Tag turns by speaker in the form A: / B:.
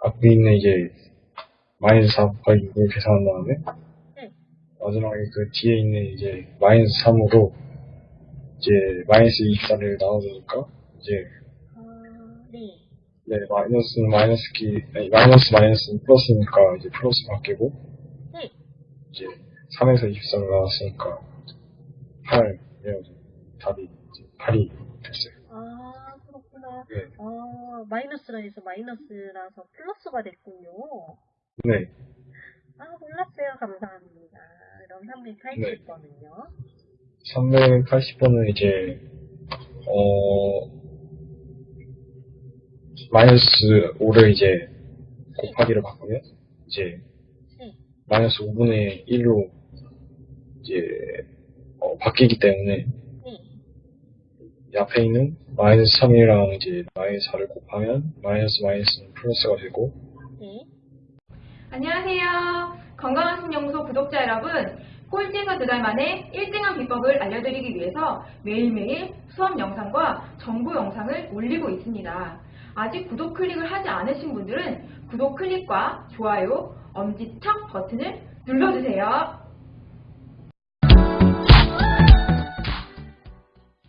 A: 앞에 있는 이제 마이너스 4곱하기 6을 계산한 다음에
B: 네.
A: 마지막에 그 뒤에 있는 이제 마이너스 3으로 이제 마이너스 24를 나눠주니까 이제
B: 아, 네.
A: 네 마이너스는 마이너스 기 아니 마이너스 마이너스는 플러스니까 이제 플러스 바뀌고
B: 네.
A: 이제 3에서 24를 나왔으니까 8 이래가지고 답이 이제 8이 됐어요.
B: 아, 그렇구나.
A: 네.
B: 아, 마이너스라 해서 마이너스라서 플러스가 됐군요.
A: 네.
B: 아, 몰랐어요. 감사합니다. 그럼 380번은요?
A: 380번은 이제 어 마이너스 5를 이제 곱하기로 바꾸면 이제
B: 네.
A: 마이너스 5분의 1로 이제 어, 바뀌기 때문에 앞에 있는 마이너스 3이랑 이제 마이너스 4를 곱하면 마이너스 마이너스는 플러스가 되고
B: 네.
C: 안녕하세요. 건강한 신연구소 구독자 여러분. 꼴찌에서 두 달 만에 1등한 비법을 알려드리기 위해서 매일매일 수업 영상과 정보 영상을 올리고 있습니다. 아직 구독 클릭을 하지 않으신 분들은 구독 클릭과 좋아요, 엄지척 버튼을 눌러주세요.